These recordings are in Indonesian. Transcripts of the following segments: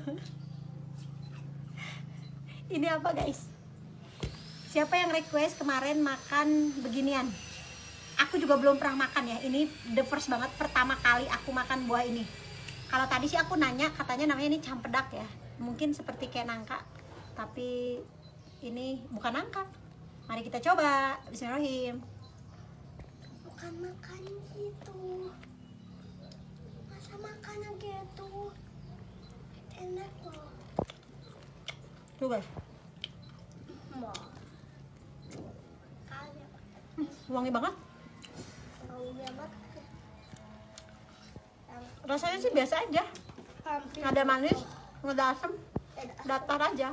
ini apa guys? Siapa yang request kemarin makan beginian? Aku juga belum pernah makan ya. Ini the first banget pertama kali aku makan buah ini. Kalau tadi sih aku nanya katanya namanya ini campedak ya. Mungkin seperti kayak nangka tapi ini bukan nangka. Mari kita coba. Bismillahirrahmanirrahim. Bukan makan gitu. Masa makannya gitu? Hmm, wangi banget. Rasanya sih biasa aja. Hampir. Ada manis ada asam datar aja.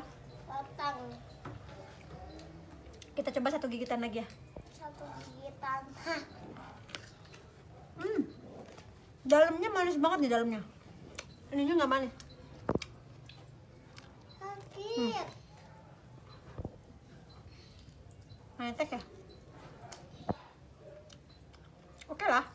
Kita coba satu gigitan lagi ya. Satu gigitan. Hmm. dalamnya manis banget di dalamnya. Ininya nggak manis sakit. manis ya oke lah